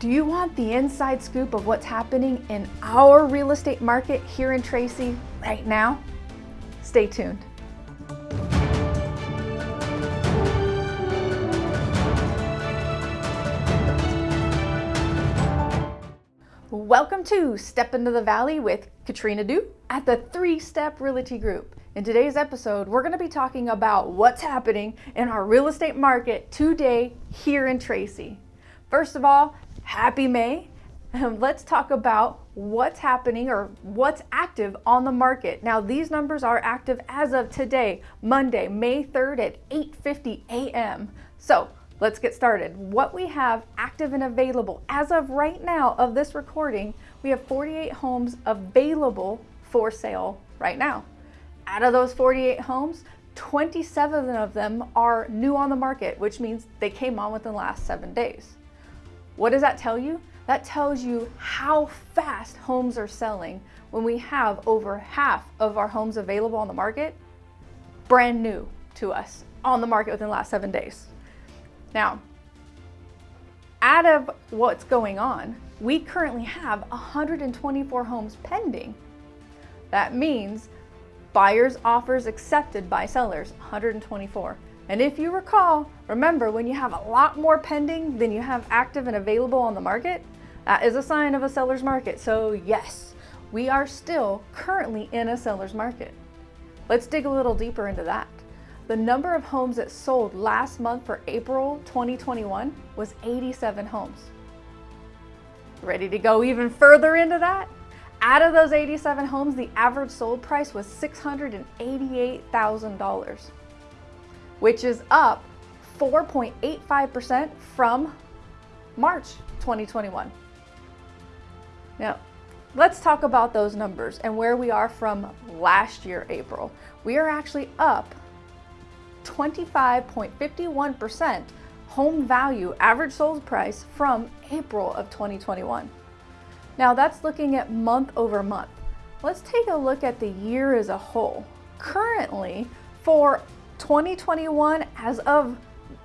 Do you want the inside scoop of what's happening in our real estate market here in Tracy right now? Stay tuned. Welcome to Step Into the Valley with Katrina Du at the Three Step Realty Group. In today's episode, we're going to be talking about what's happening in our real estate market today here in Tracy. First of all, happy May. Um, let's talk about what's happening or what's active on the market. Now, these numbers are active as of today, Monday, May 3rd at 8.50 a.m. So let's get started. What we have active and available as of right now of this recording, we have 48 homes available for sale right now. Out of those 48 homes, 27 of them are new on the market, which means they came on within the last seven days. What does that tell you? That tells you how fast homes are selling when we have over half of our homes available on the market brand new to us on the market within the last seven days. Now, out of what's going on, we currently have 124 homes pending. That means buyers offers accepted by sellers, 124. And if you recall, remember when you have a lot more pending than you have active and available on the market, that is a sign of a seller's market. So yes, we are still currently in a seller's market. Let's dig a little deeper into that. The number of homes that sold last month for April 2021 was 87 homes. Ready to go even further into that? Out of those 87 homes, the average sold price was $688,000 which is up 4.85% from March 2021. Now, let's talk about those numbers and where we are from last year, April. We are actually up 25.51% home value average sold price from April of 2021. Now that's looking at month over month. Let's take a look at the year as a whole. Currently, for 2021, as of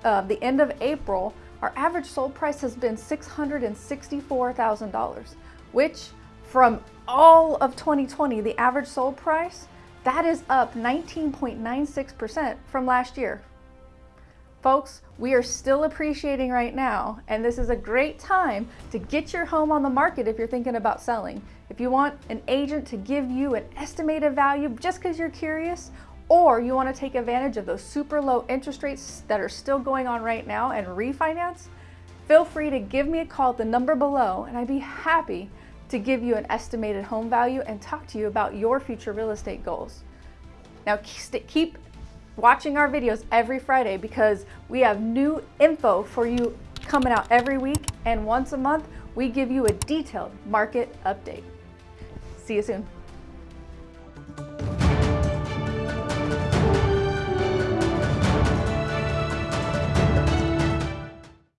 uh, the end of April, our average sold price has been $664,000, which from all of 2020, the average sold price, that is up 19.96% from last year. Folks, we are still appreciating right now, and this is a great time to get your home on the market if you're thinking about selling. If you want an agent to give you an estimated value just because you're curious, or you want to take advantage of those super low interest rates that are still going on right now and refinance, feel free to give me a call at the number below and I'd be happy to give you an estimated home value and talk to you about your future real estate goals. Now keep watching our videos every Friday because we have new info for you coming out every week and once a month we give you a detailed market update. See you soon.